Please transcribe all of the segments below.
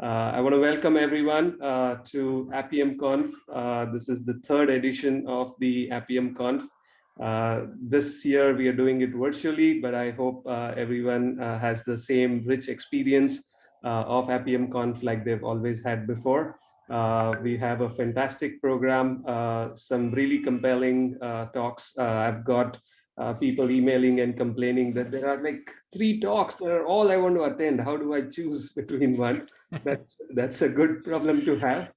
Uh, I want to welcome everyone uh, to Appium Conf. Uh, this is the third edition of the Appium Conf. Uh, this year we are doing it virtually, but I hope uh, everyone uh, has the same rich experience of Appium Conf like they've always had before. we have a fantastic program, some really compelling talks. I've got uh, people emailing and complaining that there are like three talks that are all I want to attend. How do I choose between one? that's that's a good problem to have.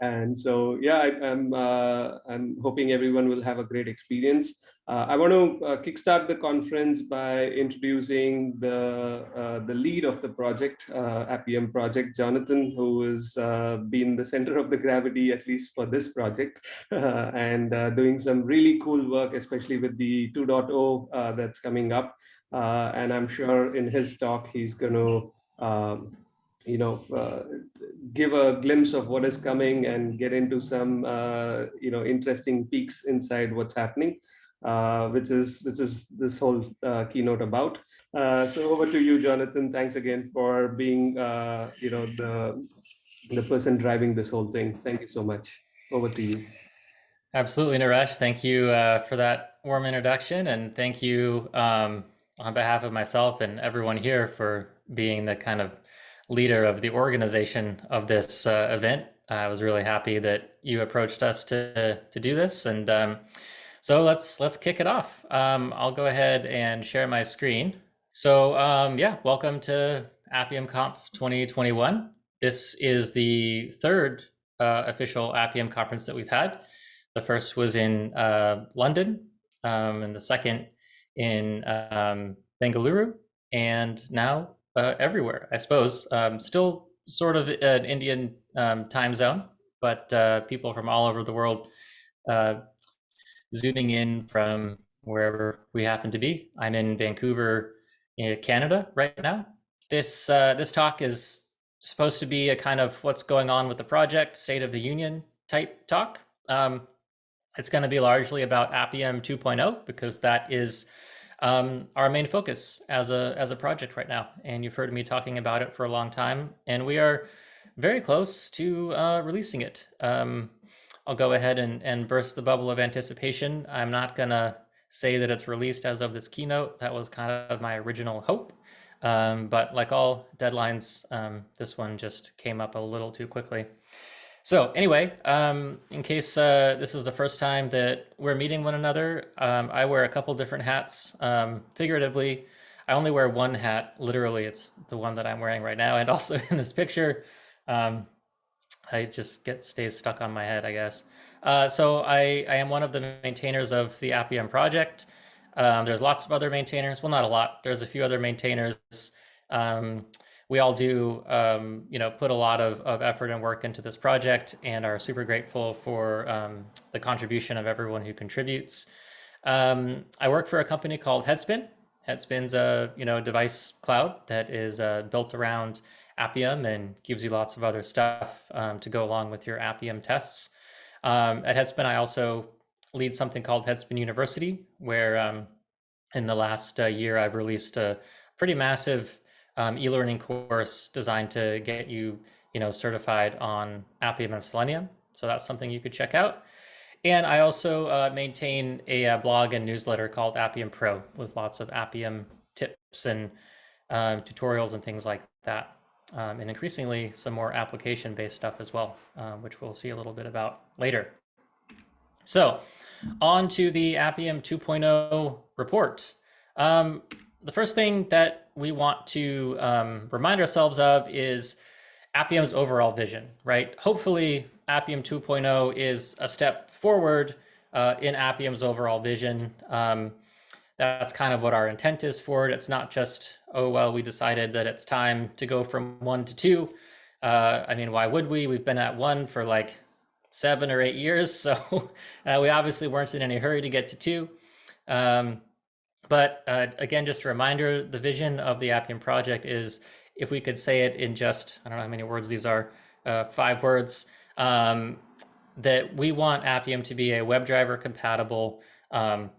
And so, yeah, I, am I'm, uh, I'm hoping everyone will have a great experience. Uh, I want to uh, kickstart the conference by introducing the uh, the lead of the project, uh, Appium project, Jonathan, who has uh, been the center of the gravity, at least for this project, and doing some really cool work, especially with the 2.0 that's coming up. and I'm sure in his talk, he's going to um, you know, uh, give a glimpse of what is coming and get into some, uh, you know, interesting peeks inside what's happening, uh, which is which is this whole uh, keynote about. Uh, so over to you, Jonathan. Thanks again for being, uh, you know, the the person driving this whole thing. Thank you so much. Over to you. Absolutely, Naresh. Thank you for that warm introduction, and thank you um, on behalf of myself and everyone here for being the kind of leader of the organization of this uh, event. I was really happy that you approached us to to do this, and um, so let's let's kick it off. Um, I'll go ahead and share my screen. So um, yeah, welcome to Appium Conf 2021. This is the third uh, official Appium conference that we've had. The first was in uh, London, um, and the second in um, Bengaluru, and now uh, everywhere, I suppose. Um, still sort of an Indian um, time zone, but uh, people from all over the world uh, zooming in from wherever we happen to be. I'm in Vancouver, Canada right now. This uh, this talk is supposed to be a kind of what's going on with the project, state of the union type talk. Um, it's going to be largely about Appium 2.0 because that is um, our main focus as a as a project right now. And you've heard me talking about it for a long time, and we are very close to uh, releasing it. Um, I'll go ahead and, and burst the bubble of anticipation. I'm not gonna say that it's released as of this keynote. That was kind of my original hope. Um, but like all deadlines, um, this one just came up a little too quickly. So anyway, um, in case uh, this is the first time that we're meeting one another, um, I wear a couple different hats. Um, figuratively, I only wear one hat. Literally, it's the one that I'm wearing right now. And also in this picture, um, I just get stays stuck on my head, I guess. Uh, so I, I am one of the maintainers of the Appium project. Um, there's lots of other maintainers. Well, not a lot. There's a few other maintainers. We all do, um, you know, put a lot of, of effort and work into this project and are super grateful for um, the contribution of everyone who contributes. Um, I work for a company called Headspin. Headspin's a, you know, device cloud that is uh, built around Appium and gives you lots of other stuff um, to go along with your Appium tests. Um, at Headspin, I also lead something called Headspin University, where um, in the last uh, year, I've released a pretty massive um, e-learning course designed to get you, you know, certified on Appium and Selenium. So that's something you could check out. And I also uh, maintain a, a, uh, blog and newsletter called Appium Pro with lots of Appium tips and uh, tutorials and things like that. Um, and increasingly some more application-based stuff as well, uh, which we'll see a little bit about later. So on to the Appium 2.0 report. Um, the first thing that we want to um, remind ourselves of is Appium's overall vision, right? Hopefully, Appium 2.0 is a step forward uh, in Appium's overall vision. Um, that's kind of what our intent is for it. It's not just, oh, well, we decided that it's time to go from one to two. Uh, I mean, why would we? We've been at one for like seven or eight years. So uh, we obviously weren't in any hurry to get to two. Um, but uh, again, just a reminder, the vision of the Appium project is, if we could say it in just, I don't know how many words these are, uh, five words, um, that we want Appium to be a WebDriver compatible um,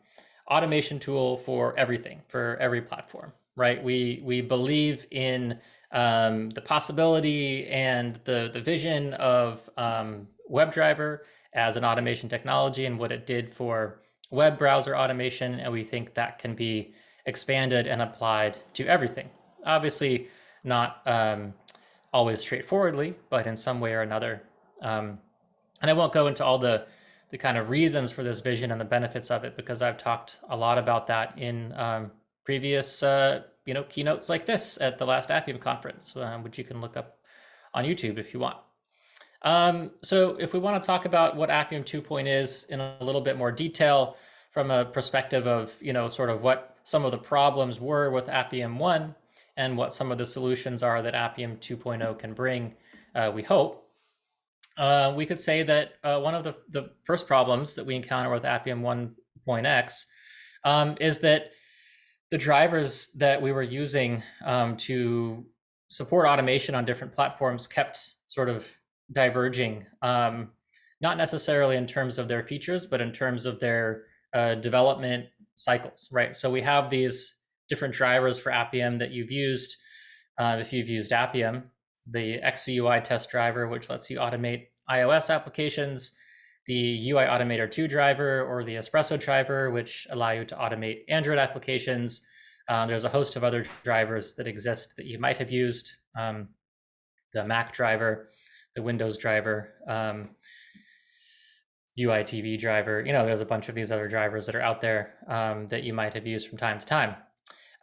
automation tool for everything, for every platform, right? We, we believe in um, the possibility and the, the vision of um, WebDriver as an automation technology and what it did for web browser automation. And we think that can be expanded and applied to everything. Obviously, not um, always straightforwardly, but in some way or another. Um, and I won't go into all the the kind of reasons for this vision and the benefits of it because I've talked a lot about that in um, previous uh, you know keynotes like this at the last Appium conference, uh, which you can look up on YouTube if you want. Um, so if we want to talk about what Appium 2.0 is in a little bit more detail from a perspective of, you know, sort of what some of the problems were with Appium 1 and what some of the solutions are that Appium 2.0 can bring, uh, we hope. Uh, we could say that uh, one of the, the first problems that we encounter with Appium 1.x um, is that the drivers that we were using um, to support automation on different platforms kept sort of diverging, um, not necessarily in terms of their features, but in terms of their uh, development cycles, right? So we have these different drivers for Appium that you've used. Uh, if you've used Appium, the XCUI test driver, which lets you automate iOS applications, the UI Automator 2 driver or the Espresso driver, which allow you to automate Android applications. Uh, there's a host of other drivers that exist that you might have used. Um, the Mac driver, the Windows driver, um, UITV driver. You know, there's a bunch of these other drivers that are out there um, that you might have used from time to time.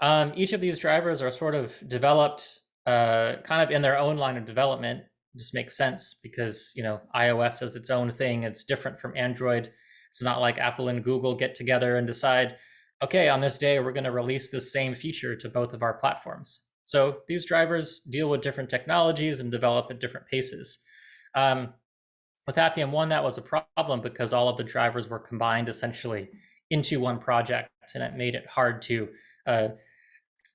Um, each of these drivers are sort of developed uh, kind of in their own line of development. Just makes sense because, you know, iOS is its own thing. It's different from Android. It's not like Apple and Google get together and decide, okay, on this day, we're going to release the same feature to both of our platforms. So these drivers deal with different technologies and develop at different paces. Um, with Appium 1, that was a problem because all of the drivers were combined essentially into one project, and it made it hard to uh,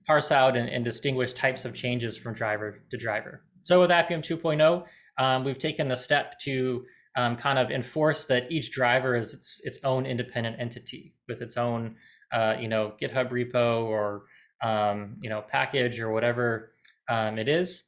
parse out and, and, distinguish types of changes from driver to driver. So with Appium 2.0, um, we've taken the step to um, kind of enforce that each driver is its, its own independent entity with its own, uh, you know, GitHub repo or um, you know, package or whatever um, it is.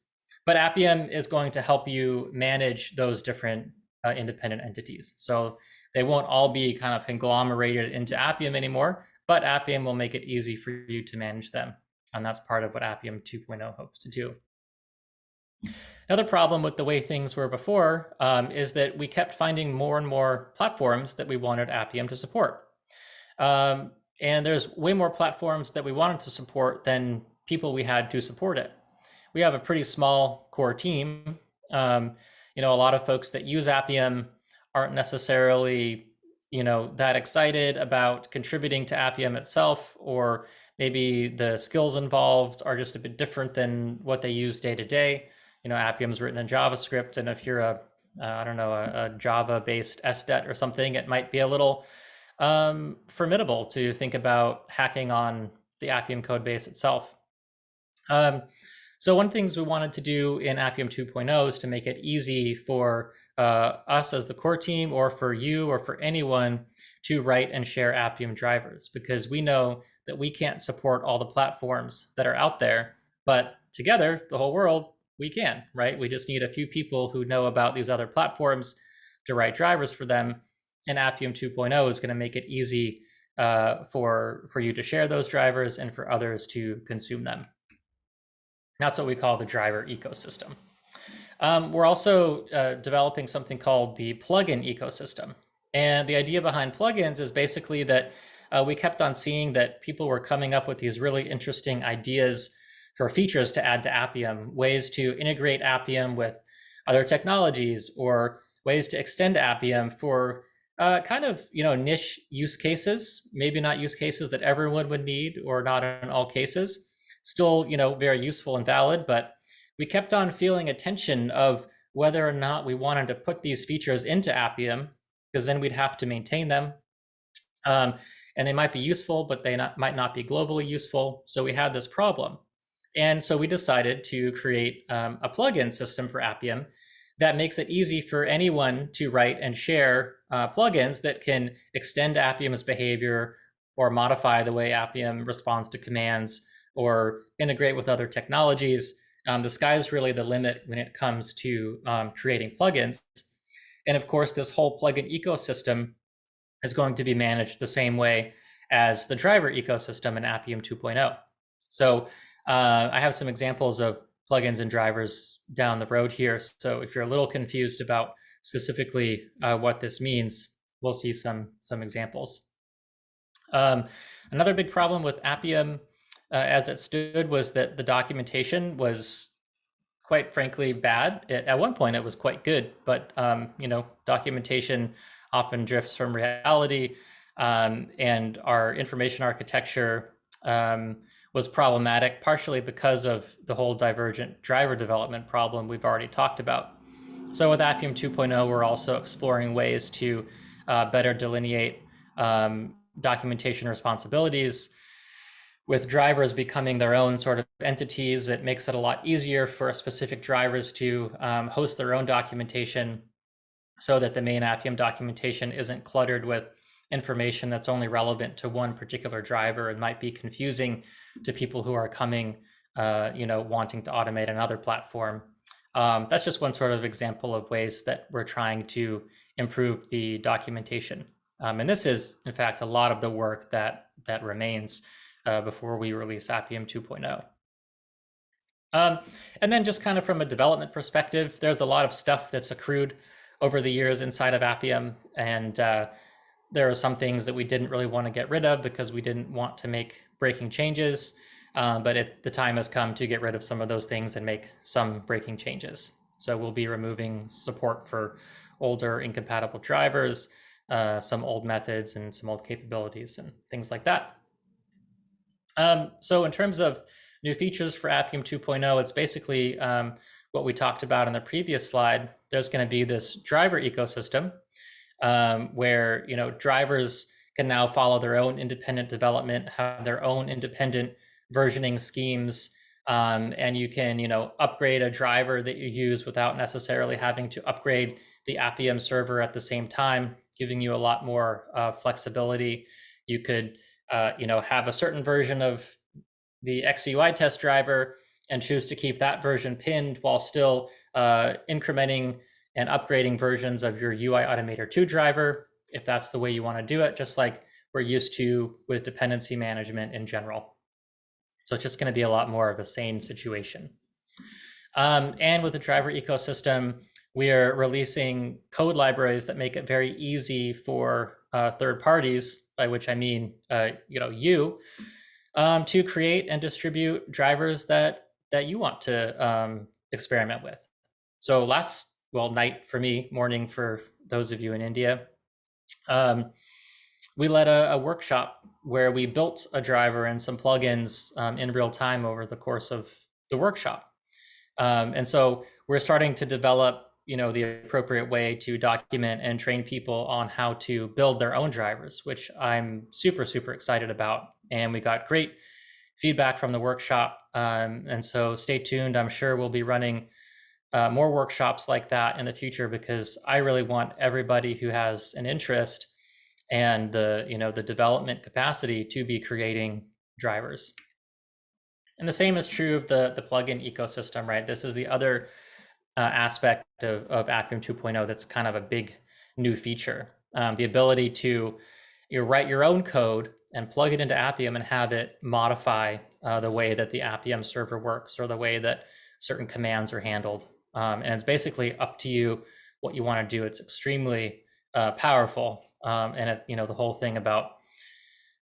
But Appium is going to help you manage those different uh, independent entities. So they won't all be kind of conglomerated into Appium anymore, but Appium will make it easy for you to manage them. And that's part of what Appium 2.0 hopes to do. Another problem with the way things were before um, is that we kept finding more and more platforms that we wanted Appium to support. Um, and there's way more platforms that we wanted to support than people we had to support it. We have a pretty small core team. Um, you know, a lot of folks that use Appium aren't necessarily, you know, that excited about contributing to Appium itself, or maybe the skills involved are just a bit different than what they use day to day. You know, Appium's written in JavaScript, and if you're a, uh, I don't know, a, a Java-based SDET or something, it might be a little um, formidable to think about hacking on the Appium code base itself. Um, so one of the things we wanted to do in Appium 2.0 is to make it easy for uh, us as the core team or for you or for anyone to write and share Appium drivers because we know that we can't support all the platforms that are out there, but together, the whole world, we can, right? We just need a few people who know about these other platforms to write drivers for them and Appium 2.0 is going to make it easy uh, for, for you to share those drivers and for others to consume them. That's what we call the driver ecosystem. Um, we're also uh, developing something called the plugin ecosystem. And the idea behind plugins is basically that uh, we kept on seeing that people were coming up with these really interesting ideas for features to add to Appium, ways to integrate Appium with other technologies or ways to extend Appium for uh, kind of you know niche use cases maybe not use cases that everyone would need or not in all cases. Still you know very useful and valid but we kept on feeling a tension of whether or not we wanted to put these features into appium because then we'd have to maintain them. Um, and they might be useful but they not, might not be globally useful. So we had this problem. And so we decided to create um, a plugin system for appium that makes it easy for anyone to write and share uh, plugins that can extend Appium's behavior or modify the way Appium responds to commands or integrate with other technologies um, the sky is really the limit when it comes to um, creating plugins. And of course, this whole plugin ecosystem is going to be managed the same way as the driver ecosystem in Appium 2.0. So uh, I have some examples of plugins and drivers down the road here. So if you're a little confused about specifically uh, what this means, we'll see some, some examples. Um, another big problem with Appium uh, as it stood was that the documentation was quite frankly bad. It, at one point, it was quite good, but um, you know, documentation often drifts from reality, um, and our information architecture um, was problematic, partially because of the whole divergent driver development problem we've already talked about. So with Appium 2.0, we're also exploring ways to uh, better delineate um, documentation responsibilities with drivers becoming their own sort of entities, it makes it a lot easier for specific drivers to um, host their own documentation so that the main Appium documentation isn't cluttered with information that's only relevant to one particular driver and might be confusing to people who are coming, uh, you know, wanting to automate another platform. Um, that's just one sort of example of ways that we're trying to improve the documentation. Um, and this is, in fact, a lot of the work that that remains uh, before we release Appium 2.0. Um, and then just kind of from a development perspective, there's a lot of stuff that's accrued over the years inside of Appium. And uh, there are some things that we didn't really want to get rid of because we didn't want to make breaking changes. Uh, but it, the time has come to get rid of some of those things and make some breaking changes. So we'll be removing support for older incompatible drivers, uh, some old methods and some old capabilities and things like that. Um, so in terms of new features for Appium 2.0, it's basically um, what we talked about in the previous slide. There's going to be this driver ecosystem um, where you know drivers can now follow their own independent development, have their own independent versioning schemes, um, and you can you know upgrade a driver that you use without necessarily having to upgrade the Appium server at the same time, giving you a lot more uh, flexibility. You could uh, you know, have a certain version of the XCUI test driver and choose to keep that version pinned while still uh, incrementing and upgrading versions of your UI Automator 2 driver, if that's the way you want to do it, just like we're used to with dependency management in general. So it's just going to be a lot more of a sane situation. Um, and with the driver ecosystem, we are releasing code libraries that make it very easy for uh, third parties, by which I mean, uh, you know, you, um, to create and distribute drivers that that you want to um, experiment with. So last, well, night for me, morning for those of you in India, um, we led a, a, workshop where we built a driver and some plugins um, in real time over the course of the workshop. Um, and so we're starting to develop you know the appropriate way to document and train people on how to build their own drivers which i'm super super excited about and we got great feedback from the workshop um, and so stay tuned i'm sure we'll be running uh, more workshops like that in the future because i really want everybody who has an interest and the you know the development capacity to be creating drivers and the same is true of the the plugin ecosystem right this is the other uh, aspect of, of Appium 2.0 that's kind of a big new feature. Um, the ability to you know, write your own code and plug it into Appium and have it modify uh, the way that the Appium server works or the way that certain commands are handled. Um, and it's basically up to you what you want to do. It's extremely uh, powerful. Um, and it, you know the whole thing about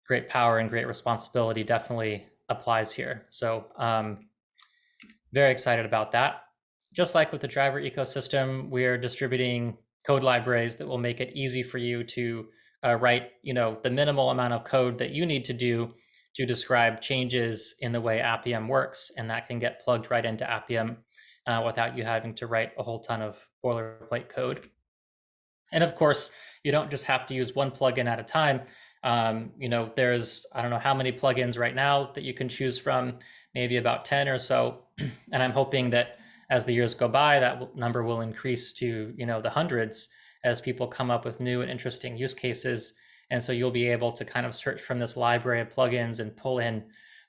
great power and great responsibility definitely applies here. So um, very excited about that just like with the driver ecosystem, we're distributing code libraries that will make it easy for you to uh, write, you know, the minimal amount of code that you need to do to describe changes in the way Appium works, and that can get plugged right into Appium uh, without you having to write a whole ton of boilerplate code. And of course, you don't just have to use one plugin at a time. Um, you know, there's I don't know how many plugins right now that you can choose from, maybe about 10 or so. and I'm hoping that as the years go by, that number will increase to you know the hundreds as people come up with new and interesting use cases. And so you'll be able to kind of search from this library of plugins and pull in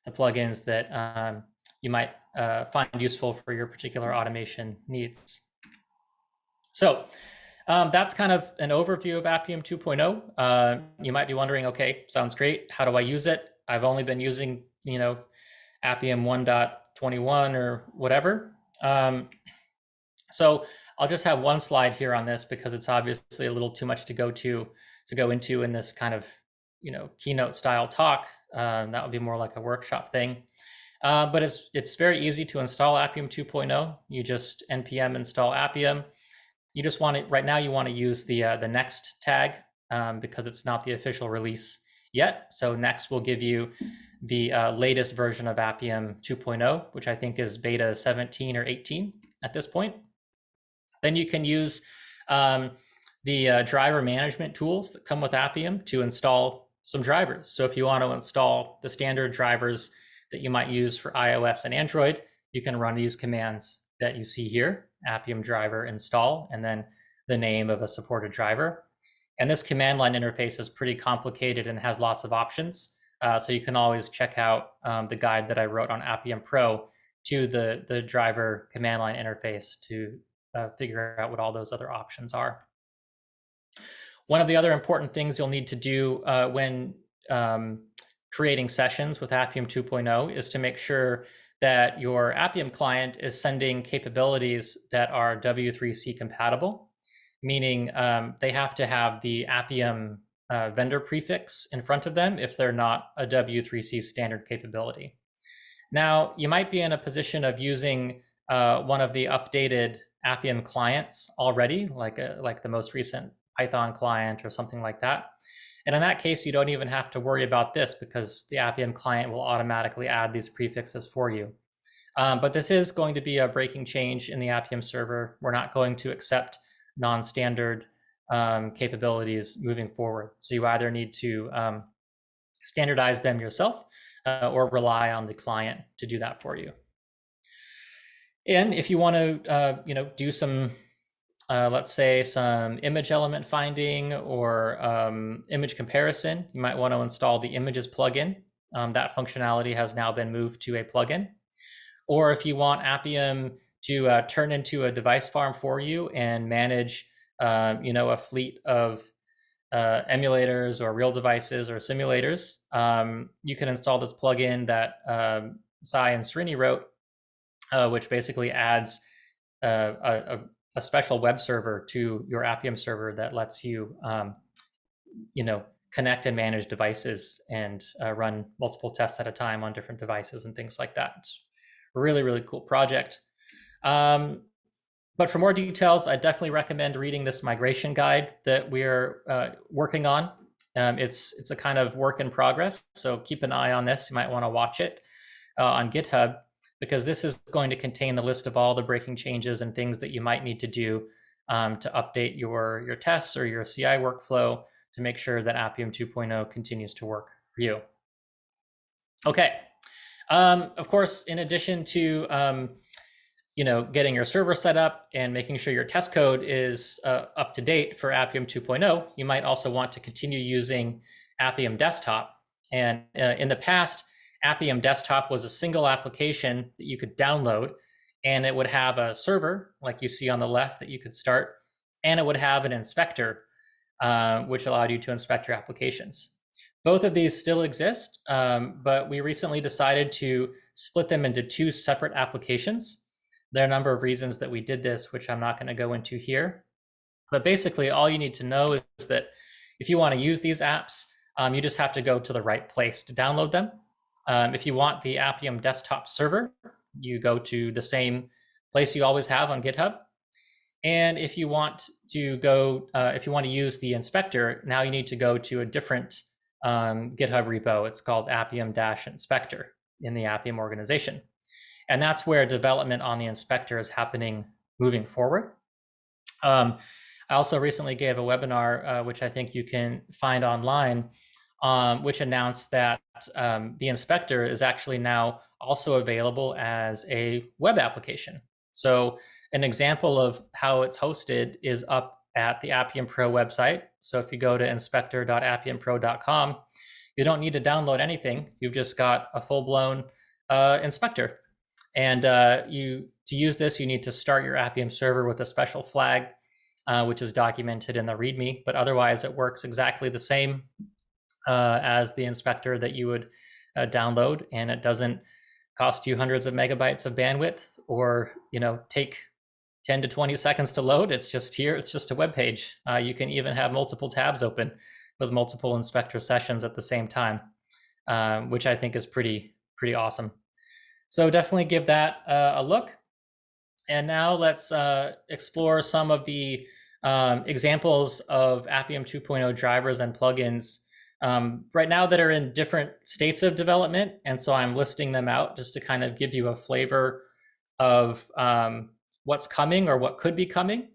the plugins that um, you might uh, find useful for your particular automation needs. So um, that's kind of an overview of Appium 2.0. Uh, you might be wondering, okay, sounds great. How do I use it? I've only been using, you know, Appium 1.21 or whatever. Um, so I'll just have one slide here on this because it's obviously a little too much to go to to go into in this kind of, you know, keynote style talk. Um, that would be more like a workshop thing. Uh, but it's it's very easy to install Appium 2.0. You just npm install Appium. You just want to right now you want to use the uh, the next tag um, because it's not the official release yet. So next will give you the uh, latest version of Appium 2.0, which I think is beta 17 or 18 at this point. Then you can use um, the uh, driver management tools that come with Appium to install some drivers. So if you want to install the standard drivers that you might use for iOS and Android, you can run these commands that you see here, Appium driver install, and then the name of a supported driver. And this command line interface is pretty complicated and has lots of options. Uh, so you can always check out um, the guide that I wrote on Appium Pro to the, the driver command line interface to uh, figure out what all those other options are. One of the other important things you'll need to do uh, when um, creating sessions with Appium 2.0 is to make sure that your Appium client is sending capabilities that are W3C compatible, meaning um, they have to have the Appium uh, vendor prefix in front of them if they're not a W3C standard capability. Now, you might be in a position of using uh, one of the updated Appium clients already, like a, like the most recent Python client or something like that. And in that case, you don't even have to worry about this because the Appium client will automatically add these prefixes for you. Um, but this is going to be a breaking change in the Appium server. We're not going to accept non-standard um, capabilities moving forward. So you either need to um, standardize them yourself uh, or rely on the client to do that for you. And if you want to, uh, you know, do some, uh, let's say some image element finding or um, image comparison, you might want to install the images plugin. Um, that functionality has now been moved to a plugin. Or if you want Appium to uh, turn into a device farm for you and manage, uh, you know, a fleet of uh, emulators or real devices or simulators, um, you can install this plugin that um, Sai and Srini wrote uh, which basically adds uh, a, a, special web server to your Appium server that lets you, um, you know, connect and manage devices and uh, run multiple tests at a time on different devices and things like that. It's really, really cool project. Um, but for more details, I definitely recommend reading this migration guide that we're uh, working on. Um, it's it's a kind of work in progress, so keep an eye on this. You might want to watch it uh, on GitHub because this is going to contain the list of all the breaking changes and things that you might need to do um, to update your, your tests or your CI workflow to make sure that Appium 2.0 continues to work for you. Okay. Um, of course, in addition to um, you know getting your server set up and making sure your test code is uh, up to date for Appium 2.0, you might also want to continue using Appium Desktop. And uh, in the past, Appium Desktop was a single application that you could download, and it would have a server, like you see on the left, that you could start, and it would have an inspector, uh, which allowed you to inspect your applications. Both of these still exist, um, but we recently decided to split them into two separate applications. There are a number of reasons that we did this, which I'm not going to go into here. But basically, all you need to know is that if you want to use these apps, um, you just have to go to the right place to download them. Um, if you want the Appium desktop server, you go to the same place you always have on GitHub. And if you want to go, uh, if you want to use the inspector, now you need to go to a different um, GitHub repo. It's called Appium-inspector in the Appium organization. And that's where development on the inspector is happening moving forward. Um, I also recently gave a webinar, uh, which I think you can find online, um, which announced that um, the inspector is actually now also available as a web application. So an example of how it's hosted is up at the Appium Pro website. So if you go to inspector.appiumpro.com, you don't need to download anything. You've just got a full-blown uh, inspector. And uh, you to use this, you need to start your Appium server with a special flag, uh, which is documented in the README. But otherwise, it works exactly the same uh, as the inspector that you would uh, download, and it doesn't cost you hundreds of megabytes of bandwidth or you know take 10 to 20 seconds to load. It's just here. It's just a web page. Uh, you can even have multiple tabs open with multiple inspector sessions at the same time, um, which I think is pretty pretty awesome. So definitely give that uh, a look. And now let's uh, explore some of the um, examples of Appium 2.0 drivers and plugins um, right now that are in different states of development. And so I'm listing them out just to kind of give you a flavor of um, what's coming or what could be coming.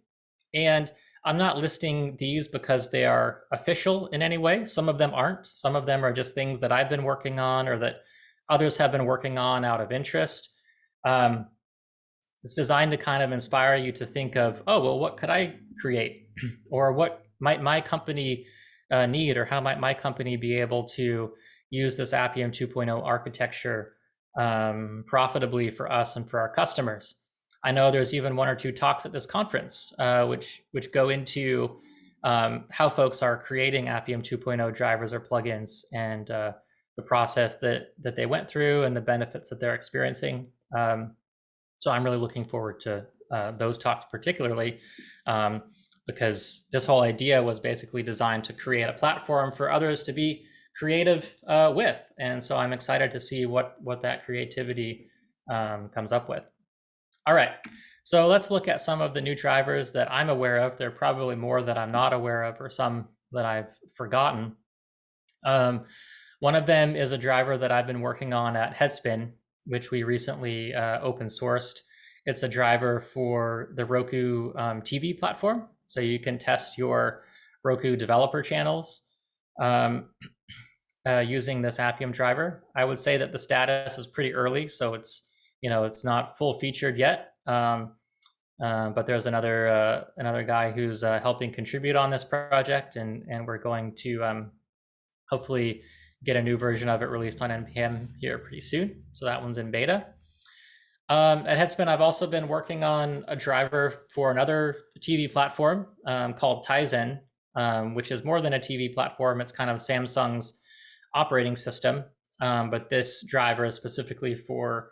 And I'm not listing these because they are official in any way. Some of them aren't. Some of them are just things that I've been working on or that others have been working on out of interest. Um, it's designed to kind of inspire you to think of, oh, well, what could I create? or what might my company uh, need? Or how might my company be able to use this Appium 2.0 architecture um, profitably for us and for our customers? I know there's even one or two talks at this conference, uh, which which go into um, how folks are creating Appium 2.0 drivers or plugins and uh, the process that that they went through and the benefits that they're experiencing. Um, so I'm really looking forward to uh, those talks particularly um, because this whole idea was basically designed to create a platform for others to be creative uh, with. And so I'm excited to see what, what that creativity um, comes up with. All right, so let's look at some of the new drivers that I'm aware of. There are probably more that I'm not aware of or some that I've forgotten. Um, one of them is a driver that I've been working on at Headspin, which we recently uh, open sourced. It's a driver for the Roku um, TV platform. So you can test your Roku developer channels um, uh, using this Appium driver. I would say that the status is pretty early, so it's you know it's not full featured yet. Um, uh, but there's another uh, another guy who's uh, helping contribute on this project, and and we're going to um, hopefully get a new version of it released on npm here pretty soon. So that one's in beta. Um, at Headspin, I've also been working on a driver for another TV platform um, called Tizen, um, which is more than a TV platform. It's kind of Samsung's operating system, um, but this driver is specifically for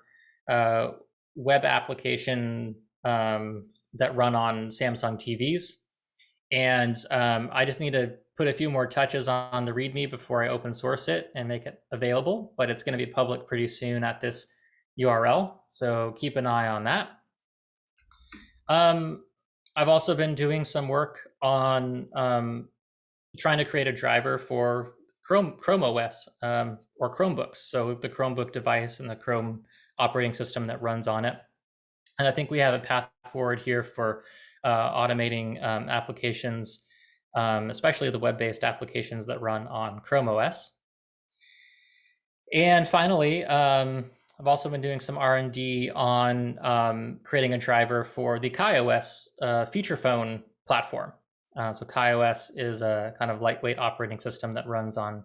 uh, web application um, that run on Samsung TVs. And um, I just need to put a few more touches on the README before I open source it and make it available, but it's going to be public pretty soon at this URL. So keep an eye on that. Um, I've also been doing some work on um, trying to create a driver for Chrome, Chrome OS um, or Chromebooks. So the Chromebook device and the Chrome operating system that runs on it. And I think we have a path forward here for uh, automating um, applications um, especially the web-based applications that run on Chrome OS. And finally, um, I've also been doing some R&D on um, creating a driver for the KaiOS uh, feature phone platform. Uh, so KaiOS is a kind of lightweight operating system that runs on,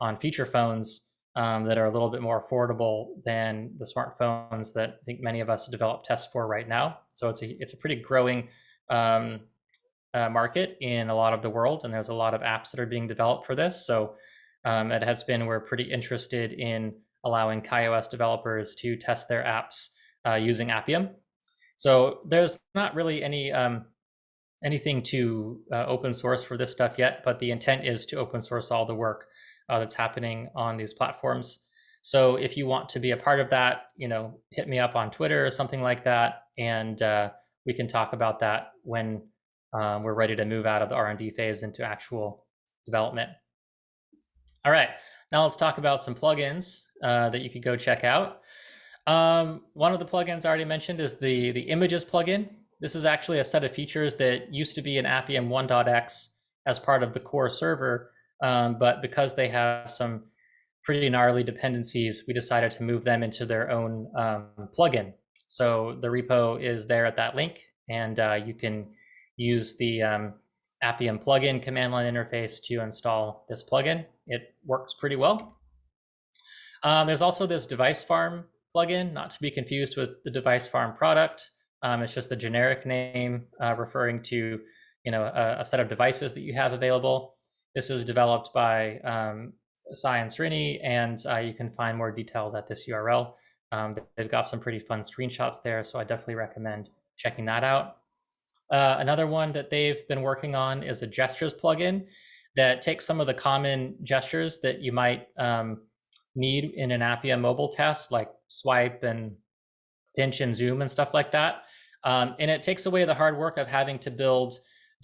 on feature phones um, that are a little bit more affordable than the smartphones that I think many of us develop tests for right now. So it's a, it's a pretty growing um, uh, market in a lot of the world, and there's a lot of apps that are being developed for this. So um, at Headspin, we're pretty interested in allowing KaiOS developers to test their apps uh, using Appium. So there's not really any um, anything to uh, open source for this stuff yet, but the intent is to open source all the work uh, that's happening on these platforms. So if you want to be a part of that, you know, hit me up on Twitter or something like that, and uh, we can talk about that when um, we're ready to move out of the R&D phase into actual development. All right, now let's talk about some plugins uh, that you could go check out. Um, one of the plugins I already mentioned is the, the images plugin. This is actually a set of features that used to be in Appium 1.x as part of the core server, um, but because they have some pretty gnarly dependencies, we decided to move them into their own um, plugin. So the repo is there at that link, and uh, you can use the um, Appium plugin command line interface to install this plugin. It works pretty well. Um, there's also this device farm plugin, not to be confused with the Device Farm product. Um, it's just the generic name uh, referring to you know a, a, set of devices that you have available. This is developed by um, Sai and Srini, and uh, you can find more details at this URL. Um, they've got some pretty fun screenshots there, so I definitely recommend checking that out. Uh, another one that they've been working on is a gestures plugin that takes some of the common gestures that you might um, need in an Appium mobile test, like swipe and pinch and zoom and stuff like that. Um, and it takes away the hard work of having to build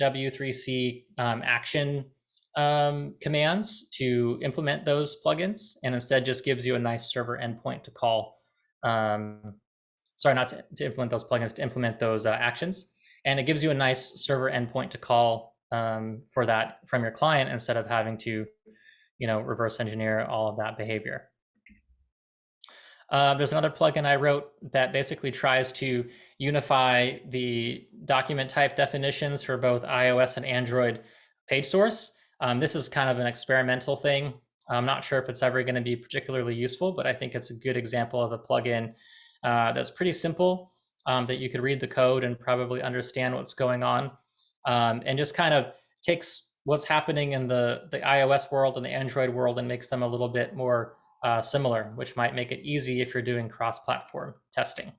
W3C um, action um, commands to implement those plugins, and instead just gives you a nice server endpoint to call. Um, sorry, not to, to, implement those plugins, to implement those uh, actions. And it gives you a nice server endpoint to call um, for that from your client instead of having to, you know, reverse engineer all of that behavior. Uh, there's another plugin I wrote that basically tries to unify the document type definitions for both iOS and Android page source. Um, this is kind of an experimental thing. I'm not sure if it's ever going to be particularly useful, but I think it's a good example of a plugin uh, that's pretty simple um, that you could read the code and probably understand what's going on um, and just kind of takes what's happening in the, the iOS world and the Android world and makes them a little bit more uh, similar, which might make it easy if you're doing cross-platform testing.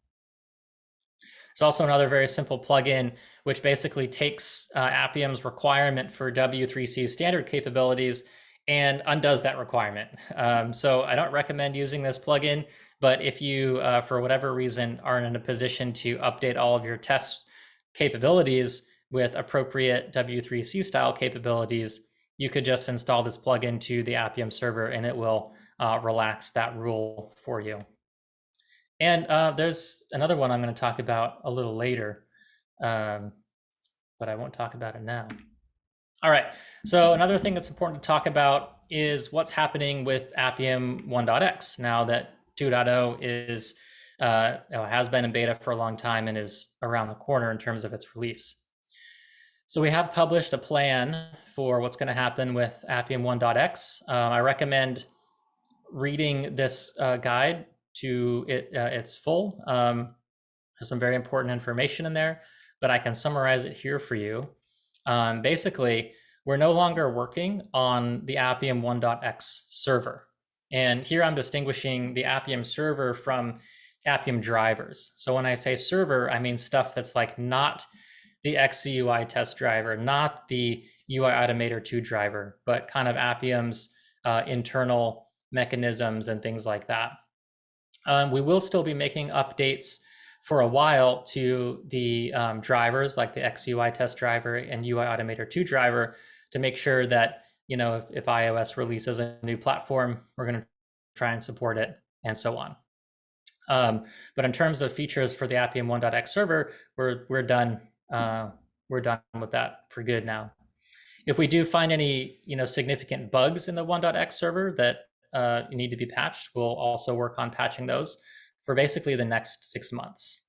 There's also another very simple plugin, which basically takes uh, Appium's requirement for W3C standard capabilities and undoes that requirement. Um, so I don't recommend using this plugin, but if you, uh, for whatever reason, aren't in a position to update all of your test capabilities with appropriate W3C style capabilities, you could just install this plugin to the Appium server and it will uh, relax that rule for you. And uh, there's another one I'm going to talk about a little later, um, but I won't talk about it now. All right, so another thing that's important to talk about is what's happening with Appium 1.x now that 2.0 is uh, has been in beta for a long time and is around the corner in terms of its release. So we have published a plan for what's going to happen with Appium 1.x. Um, I recommend reading this uh, guide to it, uh, its full. Um, there's some very important information in there, but I can summarize it here for you. Um, basically, we're no longer working on the Appium 1.x server. And here I'm distinguishing the Appium server from Appium drivers. So when I say server, I mean stuff that's like not the XCUI test driver, not the UI Automator 2 driver, but kind of Appium's uh, internal mechanisms and things like that. Um, we will still be making updates for a while to the um, drivers like the XCUI test driver and UI Automator 2 driver to make sure that, you know, if, if iOS releases a new platform, we're going to try and support it and so on. Um, but in terms of features for the Appium 1.x server, we're, we're done. Uh, we're done with that for good now. If we do find any, you know, significant bugs in the 1.x server that uh, need to be patched. We'll also work on patching those for basically the next six months.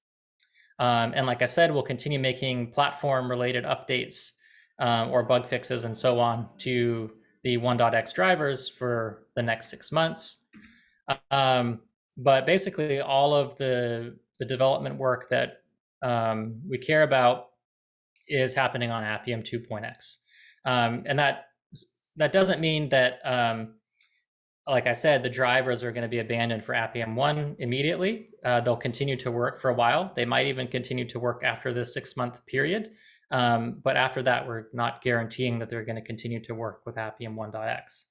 Um, and like I said, we'll continue making platform related updates um, or bug fixes and so on to the 1.x drivers for the next six months. Um, but basically all of the, the development work that um, we care about is happening on Appium 2.x. Um, and that, that doesn't mean that um, like I said, the drivers are going to be abandoned for Appium 1 immediately. Uh, they'll continue to work for a while. They might even continue to work after the six month period. Um, but after that, we're not guaranteeing that they're going to continue to work with Appium 1.x.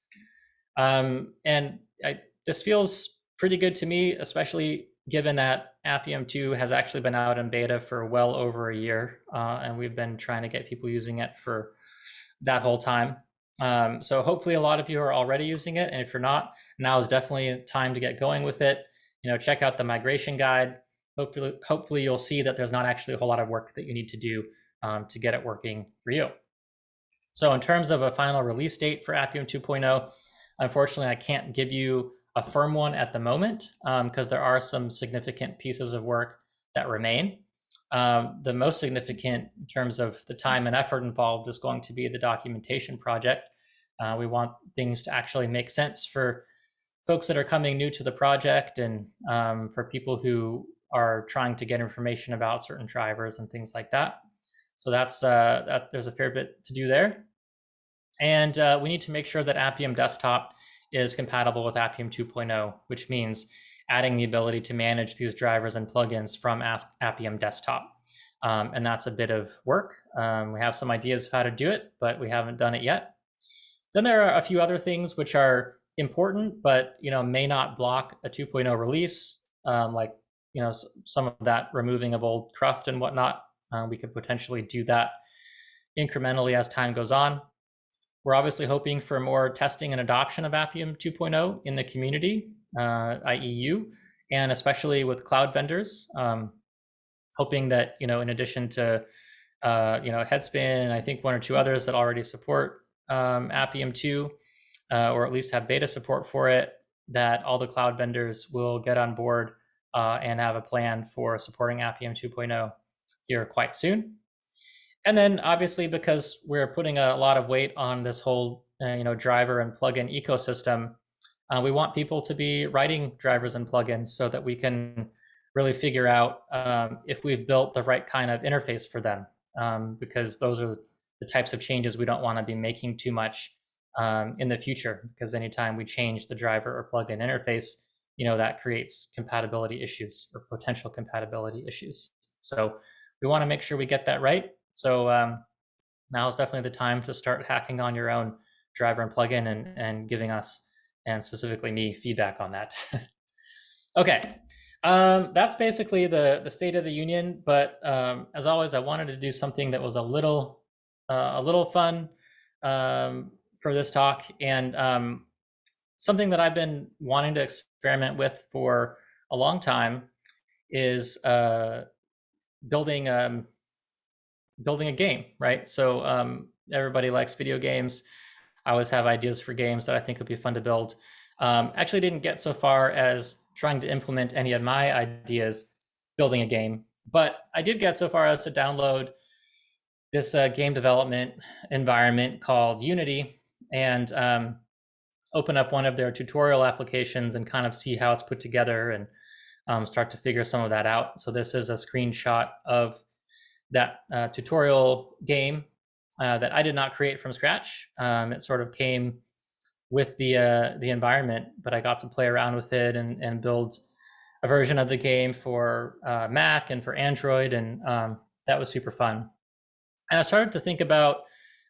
Um, and I, this feels pretty good to me, especially given that Appium 2 has actually been out in beta for well over a year. Uh, and we've been trying to get people using it for that whole time. Um, so hopefully a lot of you are already using it. And if you're not, now is definitely time to get going with it. You know, check out the migration guide. Hopefully, hopefully you'll see that there's not actually a whole lot of work that you need to do um, to get it working for you. So in terms of a final release date for Appium 2.0, unfortunately, I can't give you a firm one at the moment because um, there are some significant pieces of work that remain. Um, the most significant in terms of the time and effort involved is going to be the documentation project. Uh, we want things to actually make sense for folks that are coming new to the project and um, for people who are trying to get information about certain drivers and things like that. So that's uh, that. There's a fair bit to do there, and uh, we need to make sure that Appium Desktop is compatible with Appium 2.0, which means adding the ability to manage these drivers and plugins from Appium Desktop. Um, and that's a bit of work. Um, we have some ideas of how to do it, but we haven't done it yet. Then there are a few other things which are important, but you know may not block a 2.0 release, um, like you know some of that removing of old cruft and whatnot. Uh, we could potentially do that incrementally as time goes on. We're obviously hoping for more testing and adoption of Appium 2.0 in the community, uh, IEU, and especially with cloud vendors. Um, hoping that you know, in addition to uh, you know Headspin, and I think one or two others that already support um, Appium 2, uh, or at least have beta support for it, that all the cloud vendors will get on board uh, and have a plan for supporting Appium 2.0 here quite soon. And then obviously because we're putting a lot of weight on this whole uh, you know driver and plugin ecosystem, uh, we want people to be writing drivers and plugins so that we can really figure out um, if we've built the right kind of interface for them, um, because those are the types of changes we don't want to be making too much um, in the future. Because anytime we change the driver or plugin interface, you know that creates compatibility issues or potential compatibility issues. So we want to make sure we get that right. So um, now is definitely the time to start hacking on your own driver and plugin and, and giving us, and specifically me, feedback on that. okay, um, that's basically the, the state of the union. But um, as always, I wanted to do something that was a little, uh, a little fun um, for this talk. And um, something that I've been wanting to experiment with for a long time is uh, building um, building a game, right? So um, everybody likes video games. I always have ideas for games that I think would be fun to build. Um, actually, didn't get so far as trying to implement any of my ideas building a game, but I did get so far as to download this uh, game development environment called Unity and um, open up one of their tutorial applications and kind of see how it's put together and um, start to figure some of that out. So this is a screenshot of that uh, tutorial game uh, that I did not create from scratch. Um, it sort of came with the uh, the environment, but I got to play around with it and, and build a version of the game for uh, Mac and for Android, and um, that was super fun. And I started to think about,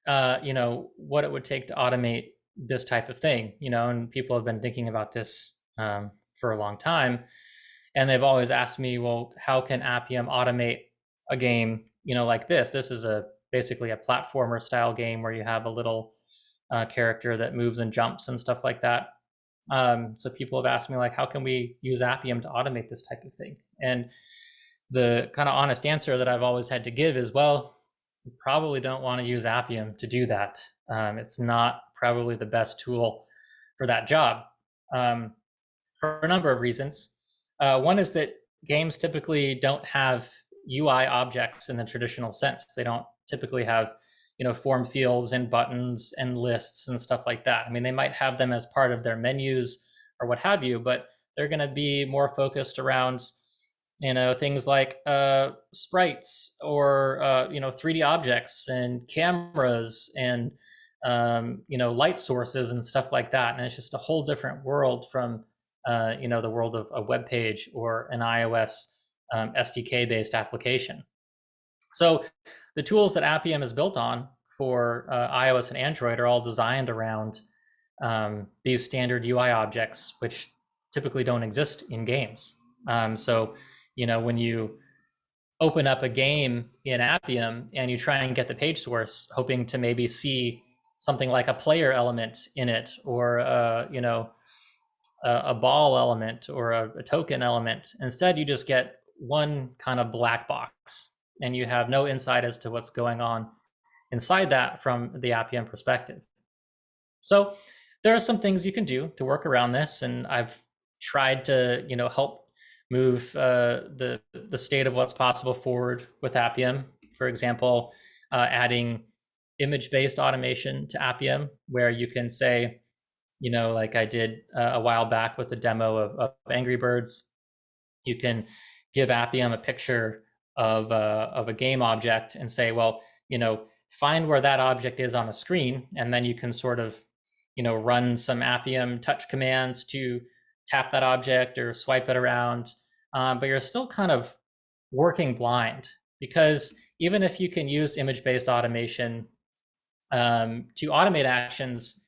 uh, you know, what it would take to automate this type of thing, you know, and people have been thinking about this um, for a long time and they've always asked me, well, how can Appium automate a game, you know, like this? This is a basically a platformer style game where you have a little uh, character that moves and jumps and stuff like that. Um, so people have asked me like, how can we use Appium to automate this type of thing? And the kind of honest answer that I've always had to give is, well, you probably don't want to use Appium to do that. Um, it's not probably the best tool for that job um, for a number of reasons. Uh, one is that games typically don't have UI objects in the traditional sense. They don't typically have, you know, form fields and buttons and lists and stuff like that. I mean, they might have them as part of their menus or what have you, but they're going to be more focused around, you know, things like uh, sprites or uh, you know, 3D objects and cameras and um, you know, light sources and stuff like that. And it's just a whole different world from uh, you know, the world of a web page or an iOS um, SDK-based application. So the tools that Appium is built on for uh, iOS and Android are all designed around um, these standard UI objects, which typically don't exist in games. Um, so, you know, when you open up a game in Appium and you try and get the page source, hoping to maybe see something like a player element in it, or uh, you know, a, a ball element or a, a token element. Instead, you just get one kind of black box and you have no insight as to what's going on inside that from the Appium perspective. So there are some things you can do to work around this, and I've tried to, you know, help move uh, the the state of what's possible forward with Appium. For example, uh, adding image-based automation to Appium, where you can say, you know, like I did uh, a while back with the demo of, of, Angry Birds. You can give Appium a picture of, uh, of a game object and say, well, you know, find where that object is on the screen, and then you can sort of, you know, run some Appium touch commands to tap that object or swipe it around. Um, but you're still kind of working blind because even if you can use image-based automation um, to automate actions,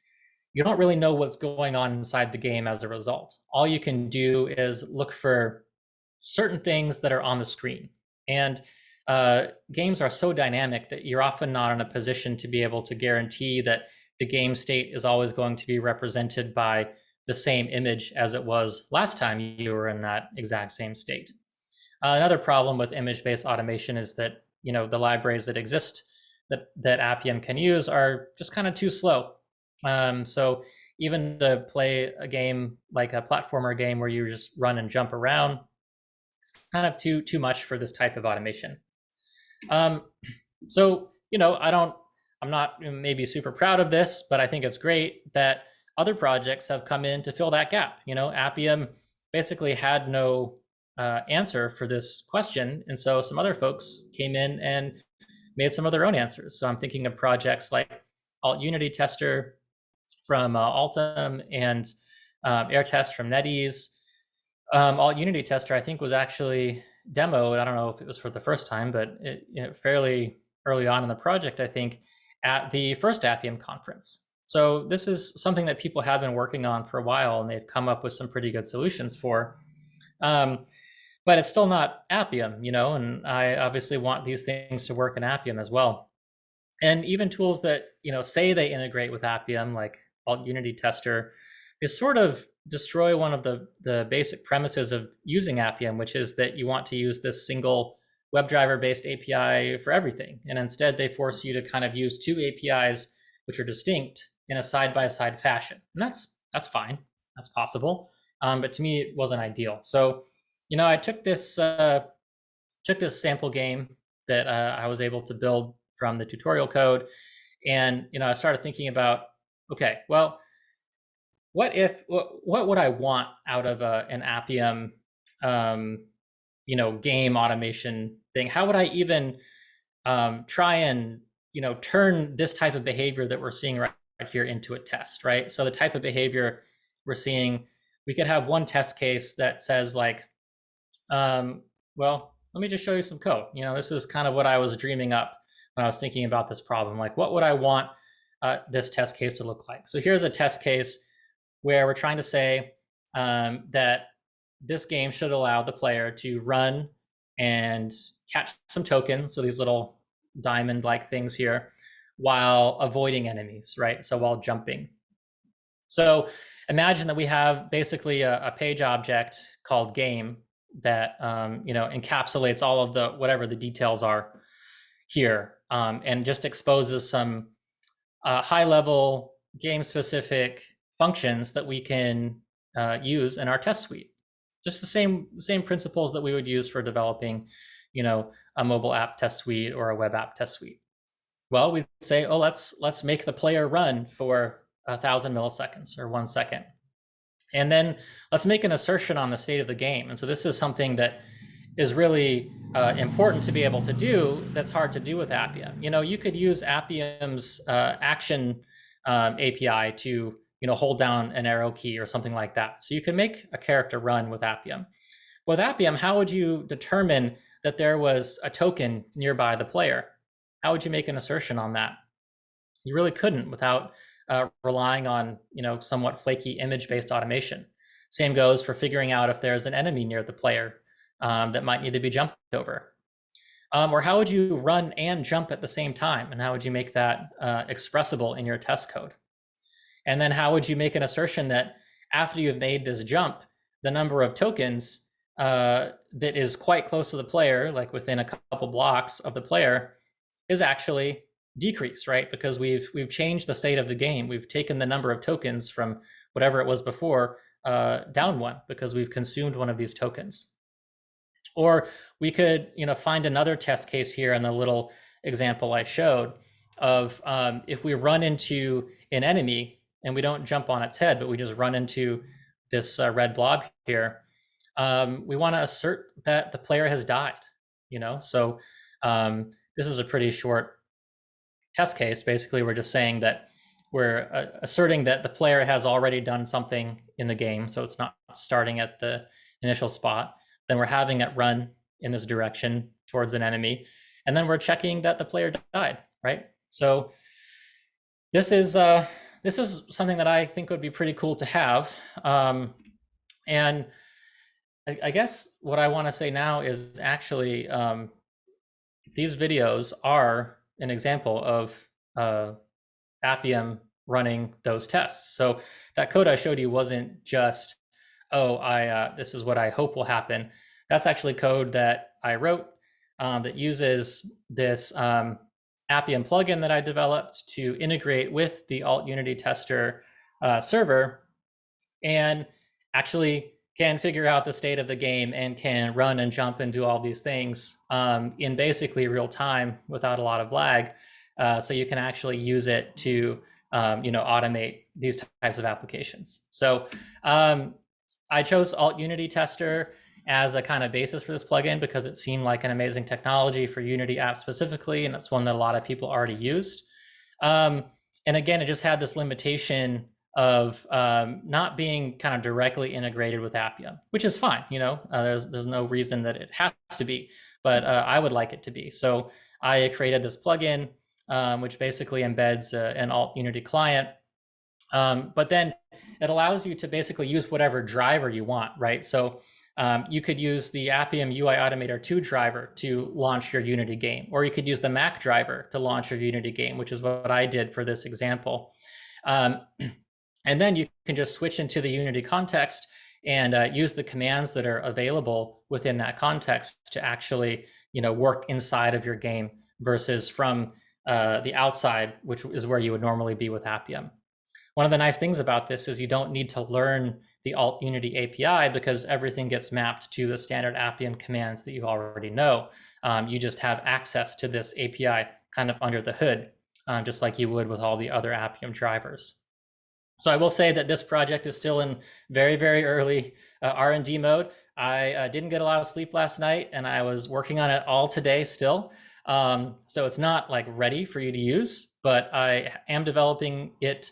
you don't really know what's going on inside the game as a result. All you can do is look for certain things that are on the screen. And uh, games are so dynamic that you're often not in a position to be able to guarantee that the game state is always going to be represented by the same image as it was last time you were in that exact same state. Uh, another problem with image-based automation is that you know the libraries that exist that that Appium can use are just kind of too slow. Um, so even to play a game like a platformer game where you just run and jump around, it's kind of too too much for this type of automation. Um, so you know, I don't, I'm not maybe super proud of this, but I think it's great that other projects have come in to fill that gap. You know, Appium basically had no uh, answer for this question. And so some other folks came in and made some of their own answers. So I'm thinking of projects like Alt Unity Tester from uh, Altom and um, AirTest from NetEase. Um, Alt Unity Tester, I think, was actually demoed. I don't know if it was for the first time, but it, you know, fairly early on in the project, I think, at the first Appium conference. So this is something that people have been working on for a while, and they've come up with some pretty good solutions for. Um, but it's still not Appium, you know, and I obviously want these things to work in Appium as well. And even tools that, you know, say they integrate with Appium, like Alt Unity Tester, is sort of destroy one of the, the basic premises of using Appium, which is that you want to use this single WebDriver based API for everything. And instead they force you to kind of use two APIs which are distinct in a side-by-side -side fashion. And that's that's fine. That's possible. Um, but to me, it wasn't ideal. So you know, I took this uh, took this sample game that uh, I was able to build from the tutorial code, and you know, I started thinking about, okay, well, what if what, what would I want out of a, uh, an Appium, um, you know, game automation thing? How would I even um, try and you know turn this type of behavior that we're seeing right here into a test, right? So the type of behavior we're seeing, we could have one test case that says like, um, well, let me just show you some code. You know, this is kind of what I was dreaming up when I was thinking about this problem. Like, what would I want uh, this test case to look like? So here's a test case where we're trying to say um, that this game should allow the player to run and catch some tokens. So these little diamond-like things here while avoiding enemies, right? So while jumping. So imagine that we have basically a, a page object called game that um, you know encapsulates all of the whatever the details are here um, and just exposes some uh, high level game specific functions that we can uh, use in our test suite just the same same principles that we would use for developing you know a mobile app test suite or a web app test suite well we say oh let's let's make the player run for a thousand milliseconds or one second and then let's make an assertion on the state of the game. And so this is something that is really uh, important to be able to do that's hard to do with Appium. You know, you could use Appium's uh, action um, API to, you know, hold down an arrow key or something like that. So you can make a character run with Appium. With Appium, how would you determine that there was a token nearby the player? How would you make an assertion on that? You really couldn't without uh, relying on you know somewhat flaky image-based automation. Same goes for figuring out if there's an enemy near the player um, that might need to be jumped over. Um, or how would you run and jump at the same time? And how would you make that uh, expressible in your test code? And then how would you make an assertion that after you've made this jump, the number of tokens uh, that is quite close to the player, like within a couple blocks of the player, is actually decreased, right? Because we've we've changed the state of the game. We've taken the number of tokens from whatever it was before uh, down one because we've consumed one of these tokens. Or we could, you know, find another test case here in the little example I showed of um, if we run into an enemy and we don't jump on its head, but we just run into this uh, red blob here, um, we want to assert that the player has died, you know? So um, this is a pretty short test case. Basically, we're just saying that we're uh, asserting that the player has already done something in the game. So it's not starting at the initial spot. Then we're having it run in this direction towards an enemy. And then we're checking that the player died, right? So this is uh, this is something that I think would be pretty cool to have. Um, and I, I, guess what I want to say now is actually um, these videos are an example of uh, Appium running those tests. So that code I showed you wasn't just, oh, I uh, this is what I hope will happen. That's actually code that I wrote um, that uses this um, Appium plugin that I developed to integrate with the Alt Unity tester uh, server and actually can figure out the state of the game and can run and jump and do all these things um, in basically real time without a lot of lag. Uh, so you can actually use it to um, you know automate these types of applications. So um, I chose Alt Unity Tester as a kind of basis for this plugin because it seemed like an amazing technology for Unity apps specifically, and it's one that a lot of people already used. Um, and again, it just had this limitation of um, not being kind of directly integrated with Appium, which is fine. You know, uh, there's there's no reason that it has to be, but uh, I would like it to be. So I created this plugin, um, which basically embeds uh, an Alt Unity client, um, but then it allows you to basically use whatever driver you want, right? So um, you could use the Appium UI Automator 2 driver to launch your Unity game, or you could use the Mac driver to launch your Unity game, which is what I did for this example. Um, and then you can just switch into the Unity context and uh, use the commands that are available within that context to actually you know, work inside of your game versus from uh, the outside, which is where you would normally be with Appium. One of the nice things about this is you don't need to learn the Alt Unity API because everything gets mapped to the standard Appium commands that you already know. Um, you just have access to this API kind of under the hood, um, just like you would with all the other Appium drivers. So I will say that this project is still in very, very early uh, R&D mode. I uh, didn't get a lot of sleep last night and I was working on it all today still. Um, so it's not like ready for you to use, but I am developing it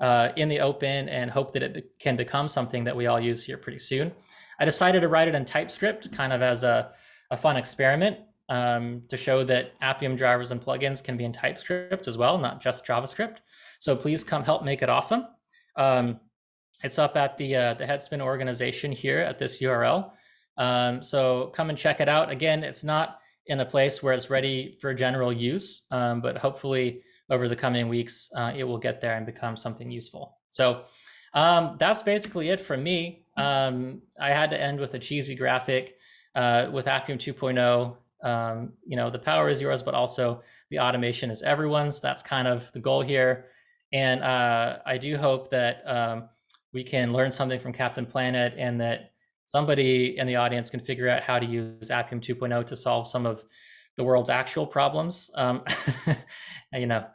uh, in the open and hope that it can become something that we all use here pretty soon. I decided to write it in TypeScript kind of as a, a fun experiment um, to show that Appium drivers and plugins can be in TypeScript as well, not just JavaScript. So please come help make it awesome. Um, it's up at the, uh, the Headspin organization here at this URL. Um, so come and check it out. Again, it's not in a place where it's ready for general use, um, but hopefully over the coming weeks, uh, it will get there and become something useful. So um, that's basically it from me. Um, I had to end with a cheesy graphic uh, with Appium 2.0. Um, you know, the power is yours, but also the automation is everyone's. That's kind of the goal here. And uh, I do hope that um, we can learn something from Captain Planet and that somebody in the audience can figure out how to use Appium 2.0 to solve some of the world's actual problems. Um, you know,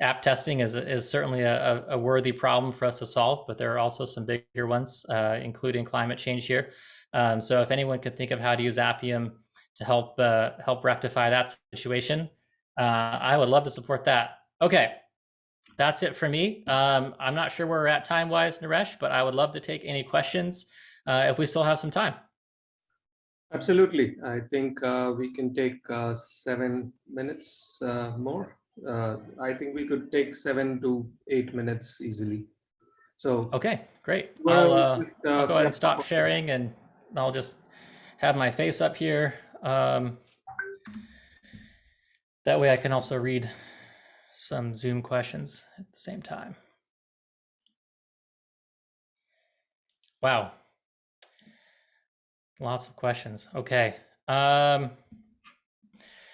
app testing is, is certainly a, a, worthy problem for us to solve, but there are also some bigger ones, uh, including climate change here. Um, so if anyone could think of how to use Appium to help uh, help rectify that situation, uh, I would love to support that. Okay, that's it for me. Um, I'm not sure where we're at time-wise, Naresh, but I would love to take any questions uh, if we still have some time. Absolutely. I think uh, we can take uh, seven minutes more. Uh, I think we could take seven to eight minutes easily. So okay, great. Well, I'll, uh, just, uh, I'll go ahead and stop sharing, and I'll just have my face up here. Um, that way, I can also read some Zoom questions at the same time. Wow, Lots of questions. Okay. Um,